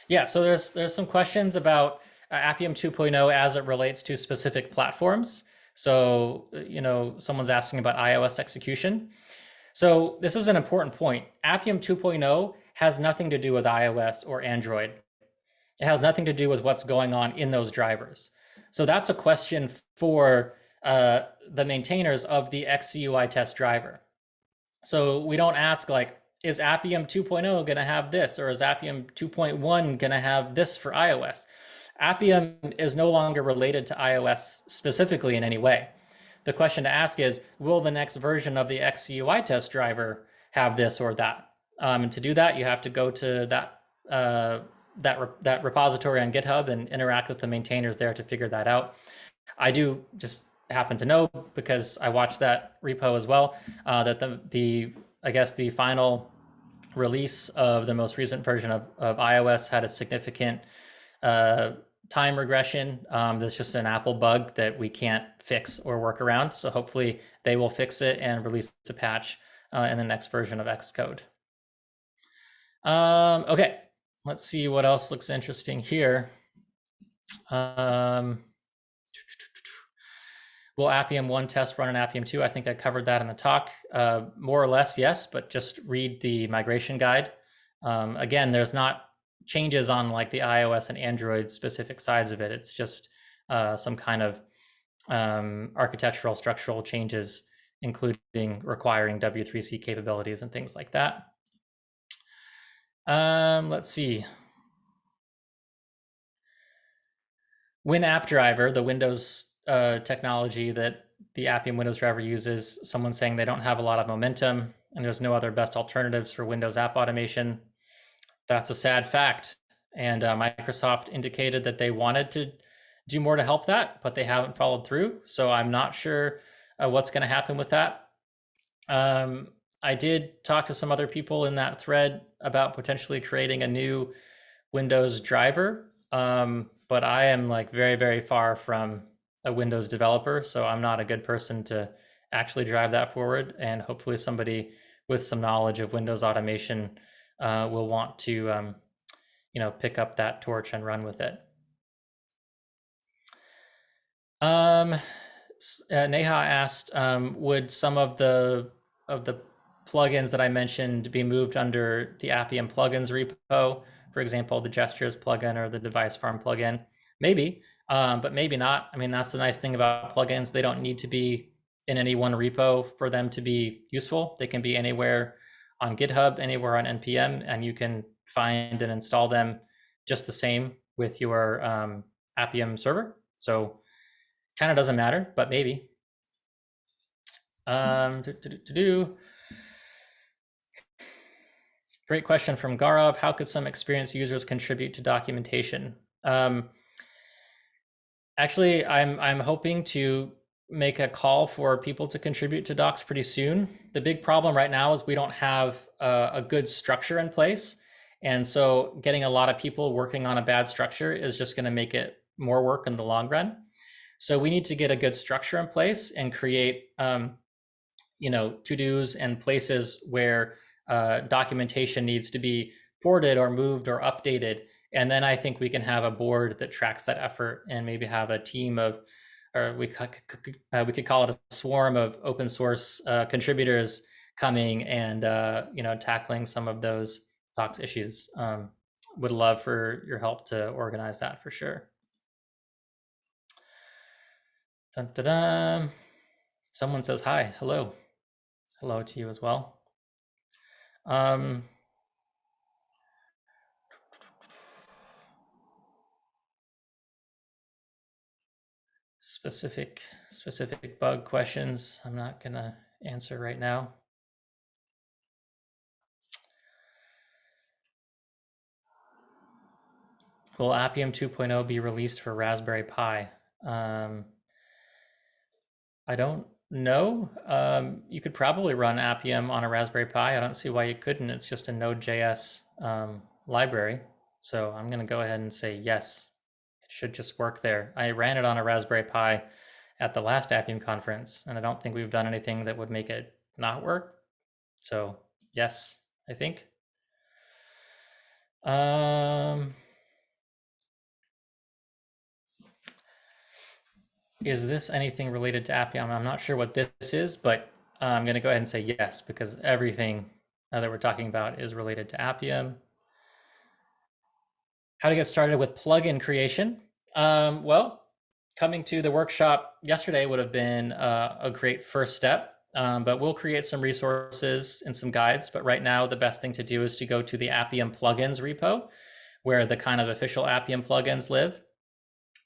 yeah, so there's there's some questions about Appium 2.0 as it relates to specific platforms. So, uh, you know, someone's asking about iOS execution. So this is an important point. Appium 2.0 has nothing to do with iOS or Android. It has nothing to do with what's going on in those drivers. So that's a question for uh, the maintainers of the XCUI test driver. So we don't ask like, is Appium 2.0 going to have this, or is Appium 2.1 going to have this for iOS? Appium is no longer related to iOS specifically in any way. The question to ask is, will the next version of the XCUI test driver have this or that? Um, and to do that, you have to go to that uh, that re that repository on GitHub and interact with the maintainers there to figure that out. I do just happen to know because I watched that repo as well uh, that the the I guess the final release of the most recent version of, of iOS had a significant uh, time regression. Um, that's just an Apple bug that we can't fix or work around. So hopefully they will fix it and release a patch uh, in the next version of Xcode. Um, okay, let's see what else looks interesting here. Um, will Appium 1 test run in Appium 2? I think I covered that in the talk. Uh, more or less, yes, but just read the migration guide. Um, again, there's not changes on like the iOS and Android specific sides of it. It's just uh, some kind of um, architectural structural changes, including requiring W3C capabilities and things like that. Um, let's see. WinAppDriver, the Windows uh, technology that the Appium Windows driver uses, someone saying they don't have a lot of momentum and there's no other best alternatives for Windows app automation. That's a sad fact. And uh, Microsoft indicated that they wanted to do more to help that, but they haven't followed through. So I'm not sure uh, what's going to happen with that. Um, I did talk to some other people in that thread about potentially creating a new Windows driver, um, but I am like very, very far from a Windows developer, so I'm not a good person to actually drive that forward. And hopefully, somebody with some knowledge of Windows automation uh, will want to, um, you know, pick up that torch and run with it. Um, uh, Neha asked, um, would some of the of the plugins that I mentioned be moved under the Appium plugins repo? For example, the gestures plugin or the device farm plugin? Maybe, um, but maybe not. I mean, that's the nice thing about plugins. They don't need to be in any one repo for them to be useful. They can be anywhere on GitHub, anywhere on NPM, and you can find and install them just the same with your um, Appium server. So kind of doesn't matter, but maybe. Um, to, to, to do. Great question from Gaurav. How could some experienced users contribute to documentation? Um, actually, I'm I'm hoping to make a call for people to contribute to docs pretty soon. The big problem right now is we don't have a, a good structure in place. And so getting a lot of people working on a bad structure is just going to make it more work in the long run. So we need to get a good structure in place and create, um, you know, to-dos and places where uh, documentation needs to be ported or moved or updated. And then I think we can have a board that tracks that effort and maybe have a team of or we could, uh, we could call it a swarm of open source uh, contributors coming and uh, you know tackling some of those docs issues. Um, would love for your help to organize that for sure. Dun, dun, dun. Someone says hi, hello, hello to you as well. Um, specific specific bug questions I'm not going to answer right now. Will Appium 2.0 be released for Raspberry Pi? Um, I don't know. Um, you could probably run Appium on a Raspberry Pi. I don't see why you couldn't. It's just a Node.js um, library. So I'm going to go ahead and say yes should just work there. I ran it on a Raspberry Pi at the last Appium conference, and I don't think we've done anything that would make it not work. So yes, I think. Um, is this anything related to Appium? I'm not sure what this is, but I'm going to go ahead and say yes, because everything that we're talking about is related to Appium. How to get started with plugin creation. Um, well, coming to the workshop yesterday would have been uh, a great first step, um, but we'll create some resources and some guides. But right now, the best thing to do is to go to the Appium plugins repo, where the kind of official Appium plugins live.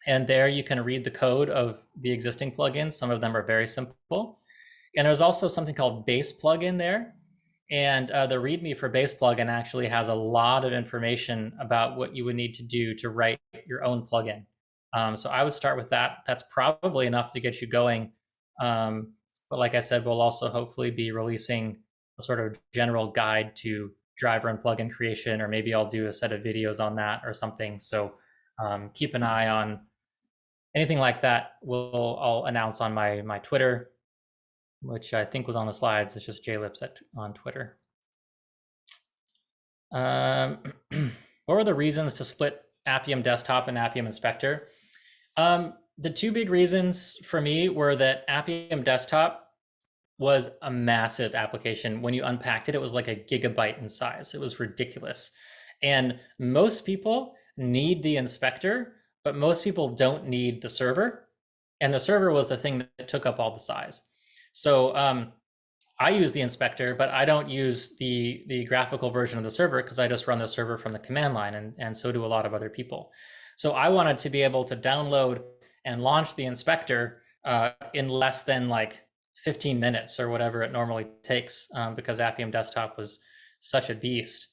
And there you can read the code of the existing plugins. Some of them are very simple. And there's also something called base plugin there. And uh, the README for base plugin actually has a lot of information about what you would need to do to write your own plugin. Um, so I would start with that. That's probably enough to get you going. Um, but like I said, we'll also hopefully be releasing a sort of general guide to driver and plugin creation, or maybe I'll do a set of videos on that or something. So um, keep an eye on anything like that. We'll I'll announce on my my Twitter, which I think was on the slides. It's just jlipps at, on Twitter. Um, what were the reasons to split Appium Desktop and Appium Inspector? Um, the two big reasons for me were that Appium Desktop was a massive application. When you unpacked it, it was like a gigabyte in size. It was ridiculous. And most people need the inspector, but most people don't need the server. And the server was the thing that took up all the size. So um, I use the inspector, but I don't use the, the graphical version of the server because I just run the server from the command line, and, and so do a lot of other people. So I wanted to be able to download and launch the inspector uh, in less than like 15 minutes or whatever it normally takes um, because Appium Desktop was such a beast.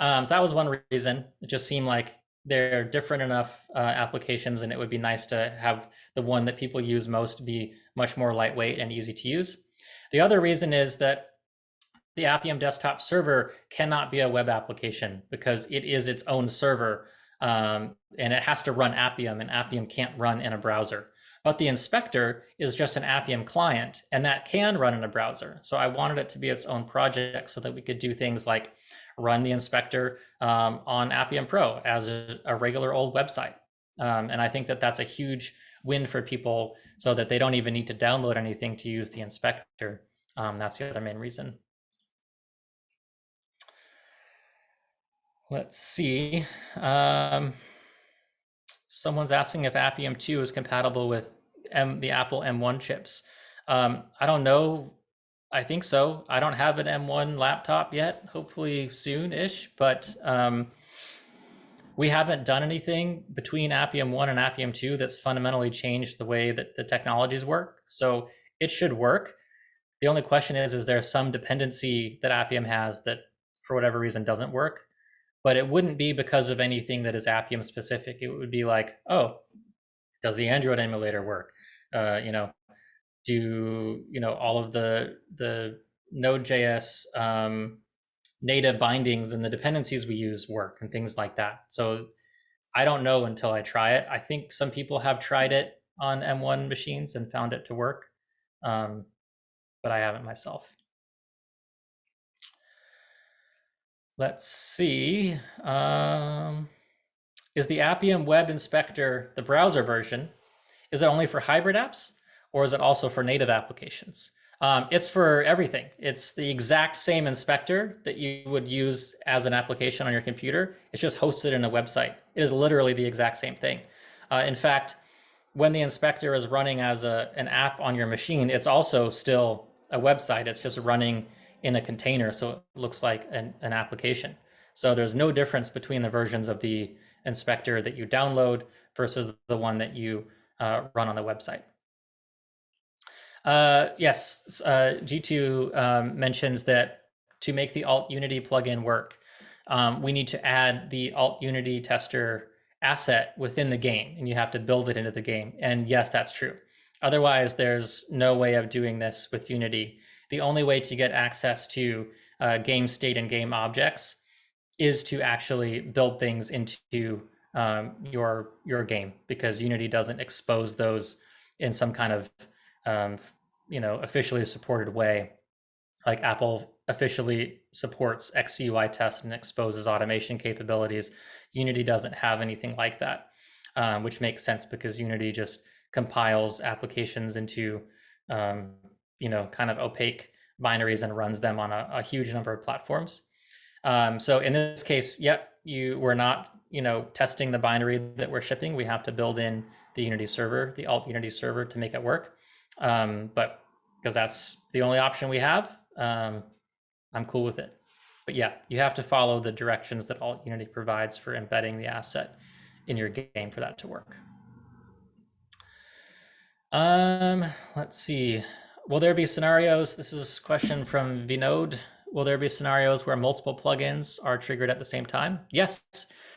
Um, so that was one reason. It just seemed like they're different enough uh, applications and it would be nice to have the one that people use most be much more lightweight and easy to use. The other reason is that the Appium desktop server cannot be a web application because it is its own server um, and it has to run Appium and Appium can't run in a browser. But the inspector is just an Appium client and that can run in a browser. So I wanted it to be its own project so that we could do things like run the inspector um, on Appium Pro as a, a regular old website. Um, and I think that that's a huge win for people so that they don't even need to download anything to use the inspector. Um, that's the other main reason. Let's see. Um, someone's asking if Appium 2 is compatible with M, the Apple M1 chips. Um, I don't know. I think so. I don't have an M1 laptop yet, hopefully soon-ish, but um, we haven't done anything between Appium 1 and Appium 2 that's fundamentally changed the way that the technologies work. So it should work. The only question is, is there some dependency that Appium has that for whatever reason doesn't work? but it wouldn't be because of anything that is Appium specific. It would be like, oh, does the Android emulator work? Uh, you know, do you know all of the the Node.js um, native bindings and the dependencies we use work and things like that. So I don't know until I try it. I think some people have tried it on M1 machines and found it to work, um, but I haven't myself. Let's see. Um, is the Appium Web Inspector the browser version? Is it only for hybrid apps or is it also for native applications? Um, it's for everything. It's the exact same inspector that you would use as an application on your computer. It's just hosted in a website. It is literally the exact same thing. Uh, in fact, when the inspector is running as a, an app on your machine, it's also still a website. It's just running in a container so it looks like an, an application. So there's no difference between the versions of the inspector that you download versus the one that you uh, run on the website. Uh, yes, uh, G2 um, mentions that to make the Alt Unity plugin work, um, we need to add the Alt Unity tester asset within the game, and you have to build it into the game. And yes, that's true. Otherwise, there's no way of doing this with Unity the only way to get access to uh, game state and game objects is to actually build things into um, your your game because Unity doesn't expose those in some kind of um, you know officially supported way, like Apple officially supports XCUI test and exposes automation capabilities. Unity doesn't have anything like that, um, which makes sense because Unity just compiles applications into um, you know, kind of opaque binaries and runs them on a, a huge number of platforms. Um, so in this case, yep, you we're not, you know, testing the binary that we're shipping. We have to build in the Unity server, the alt Unity server to make it work. Um, but because that's the only option we have, um, I'm cool with it. But yeah, you have to follow the directions that alt Unity provides for embedding the asset in your game for that to work. Um, let's see. Will there be scenarios? This is a question from Vinod. Will there be scenarios where multiple plugins are triggered at the same time? Yes,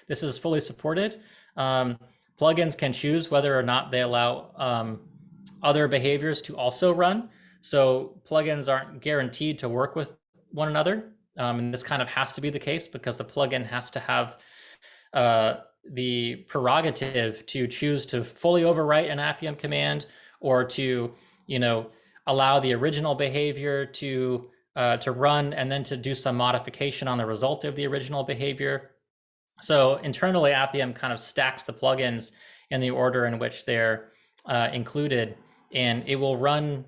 this is fully supported. Um, plugins can choose whether or not they allow um, other behaviors to also run. So plugins aren't guaranteed to work with one another. Um, and this kind of has to be the case because the plugin has to have uh, the prerogative to choose to fully overwrite an Appium command or to, you know, allow the original behavior to uh, to run and then to do some modification on the result of the original behavior. So internally, Appium kind of stacks the plugins in the order in which they're uh, included, and it will run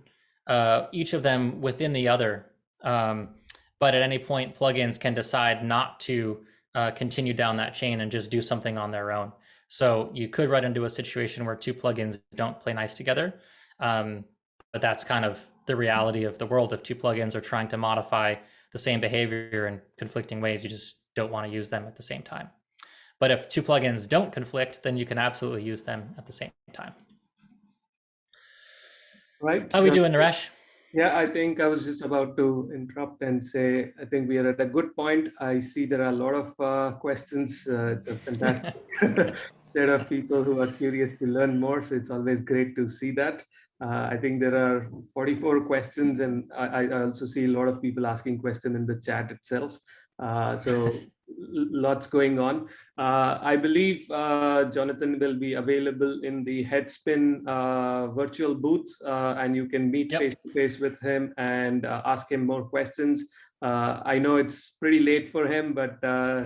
uh, each of them within the other. Um, but at any point, plugins can decide not to uh, continue down that chain and just do something on their own. So you could run into a situation where two plugins don't play nice together. Um, but that's kind of the reality of the world. If two plugins are trying to modify the same behavior in conflicting ways, you just don't want to use them at the same time. But if two plugins don't conflict, then you can absolutely use them at the same time. Right. How are we doing, Naresh? Yeah, I think I was just about to interrupt and say, I think we are at a good point. I see there are a lot of uh, questions. Uh, it's a fantastic set of people who are curious to learn more. So it's always great to see that. Uh, I think there are 44 questions and I, I, also see a lot of people asking questions in the chat itself. Uh, so lots going on. Uh, I believe uh, Jonathan will be available in the Headspin uh, virtual booth, uh, and you can meet yep. face to face with him and uh, ask him more questions. Uh, I know it's pretty late for him, but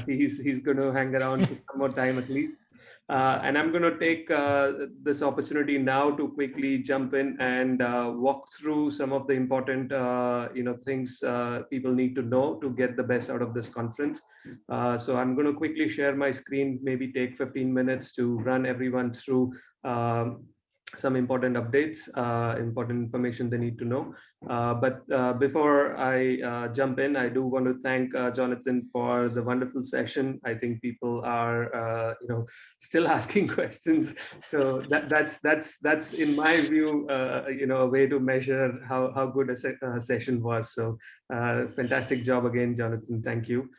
he's he's going to hang around for some more time at least. Uh, and I'm going to take uh, this opportunity now to quickly jump in and uh, walk through some of the important, uh, you know, things uh, people need to know to get the best out of this conference. Uh, so I'm going to quickly share my screen, maybe take 15 minutes to run everyone through um, some important updates, uh, important information they need to know. Uh, but uh, before I uh, jump in, I do want to thank uh, Jonathan for the wonderful session. I think people are, uh, you know, still asking questions. So that, that's that's that's in my view, you know, a way to measure how how good a, se a session was. So fantastic job again, Jonathan. Thank you.